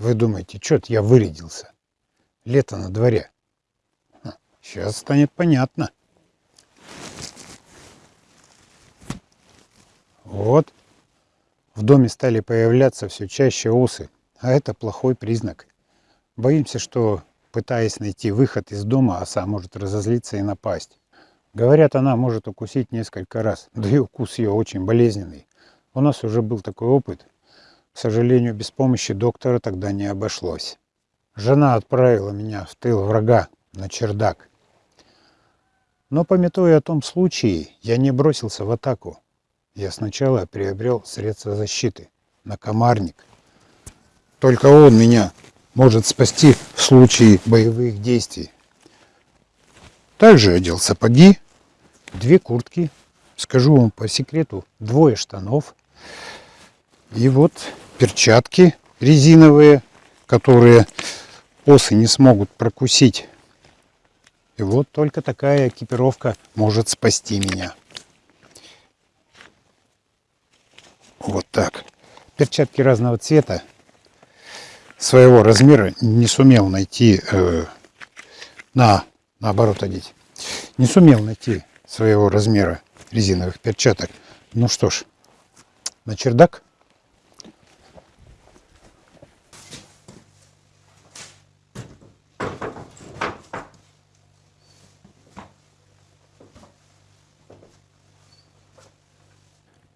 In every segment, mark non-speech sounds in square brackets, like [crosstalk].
Вы думаете, что-то я вырядился? Лето на дворе. Сейчас станет понятно. Вот. В доме стали появляться все чаще осы, а это плохой признак. Боимся, что, пытаясь найти выход из дома, оса может разозлиться и напасть. Говорят, она может укусить несколько раз, да и укус ее очень болезненный. У нас уже был такой опыт. К сожалению, без помощи доктора тогда не обошлось. Жена отправила меня в тыл врага на чердак. Но, пометуя о том случае, я не бросился в атаку. Я сначала приобрел средства защиты на комарник. Только он меня может спасти в случае боевых действий. Также одел сапоги, две куртки, скажу вам по секрету, двое штанов. И вот перчатки резиновые, которые осы не смогут прокусить. И вот только такая экипировка может спасти меня. Вот так. Перчатки разного цвета. Своего размера не сумел найти э, на наоборот одеть. Не сумел найти своего размера резиновых перчаток. Ну что ж, на чердак.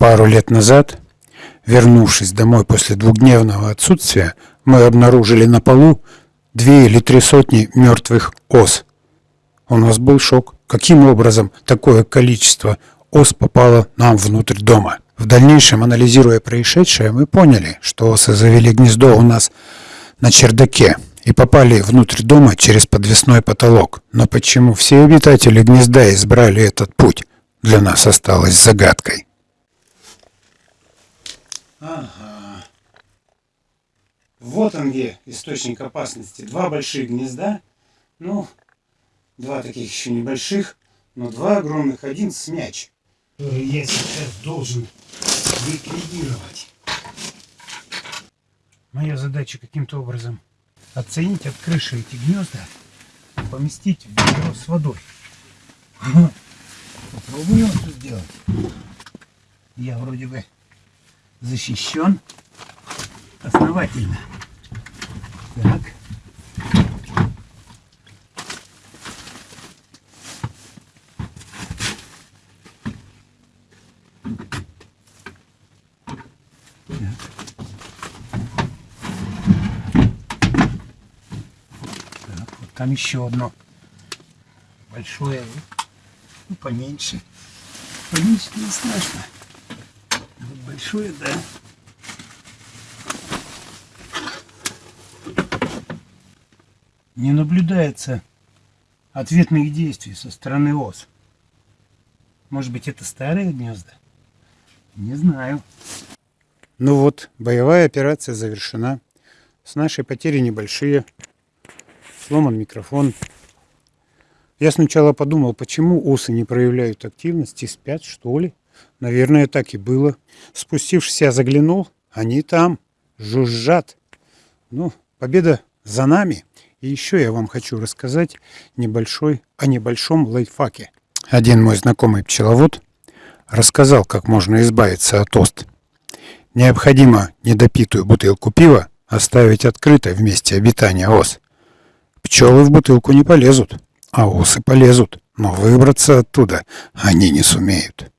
Пару лет назад, вернувшись домой после двухдневного отсутствия, мы обнаружили на полу две или три сотни мертвых ос. У нас был шок. Каким образом такое количество ос попало нам внутрь дома? В дальнейшем, анализируя происшедшее, мы поняли, что осы завели гнездо у нас на чердаке и попали внутрь дома через подвесной потолок. Но почему все обитатели гнезда избрали этот путь, для нас осталось загадкой. Ага. Вот он где источник опасности. Два больших гнезда. Ну, Два таких еще небольших, но два огромных, один с мяч. Который я сейчас должен ликвидировать. Моя задача каким-то образом оценить от крыши эти гнезда, поместить в ведро с водой. [laughs] Попробую это сделать. Я вроде бы защищен основательно. Так. Там еще одно большое, ну, поменьше. Поменьше не страшно. Большое, да. Не наблюдается ответных действий со стороны ос. Может быть, это старые гнезда? Не знаю. Ну вот, боевая операция завершена. С нашей потери небольшие сломан микрофон. Я сначала подумал, почему осы не проявляют активности, спят что ли? Наверное, так и было. Спустившись, я заглянул, они там, жужжат. Ну, победа за нами. И еще я вам хочу рассказать небольшой, о небольшом лайфхаке. Один мой знакомый пчеловод рассказал, как можно избавиться от ост. Необходимо недопитую бутылку пива оставить открытой в месте обитания ос. Пчелы в бутылку не полезут, а осы полезут, но выбраться оттуда они не сумеют.